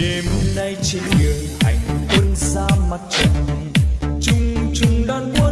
đêm nay trên đường hành quân ra mặt trời, chung chung đón quân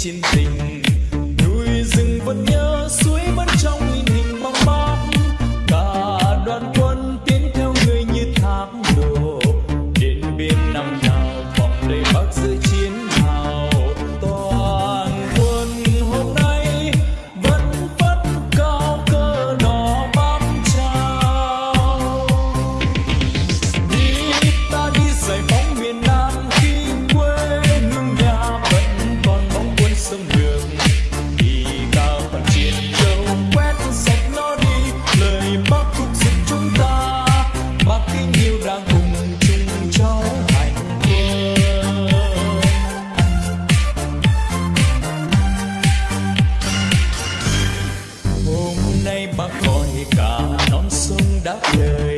心灵 mọi cả non sông đã lời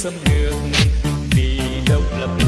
xâm lược vì độc lập.